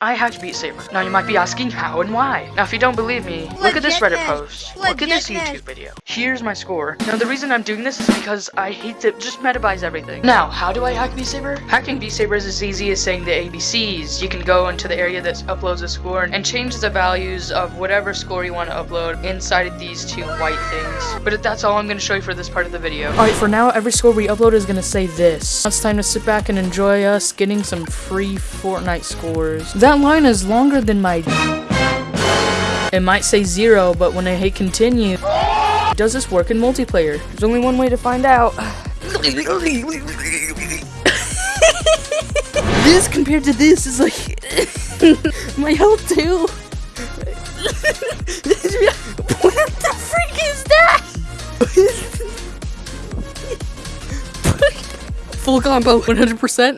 I hacked Beat Saber. Now you might be asking how and why. Now if you don't believe me, look at this Reddit Legitness. post. Look at this YouTube video. Here's my score. Now the reason I'm doing this is because I hate to just metabyte everything. Now, how do I hack Beat Saber? Hacking Beat Saber is as easy as saying the ABCs. You can go into the area that uploads a score and change the values of whatever score you want to upload inside of these two white things. But that's all I'm going to show you for this part of the video. Alright, for now, every score we upload is going to say this. Now it's time to sit back and enjoy us getting some free Fortnite scores. That line is longer than my... It might say zero, but when I hit continue... Does this work in multiplayer? There's only one way to find out. this compared to this is like... my health too. what the freak is that? Full combo, 100%.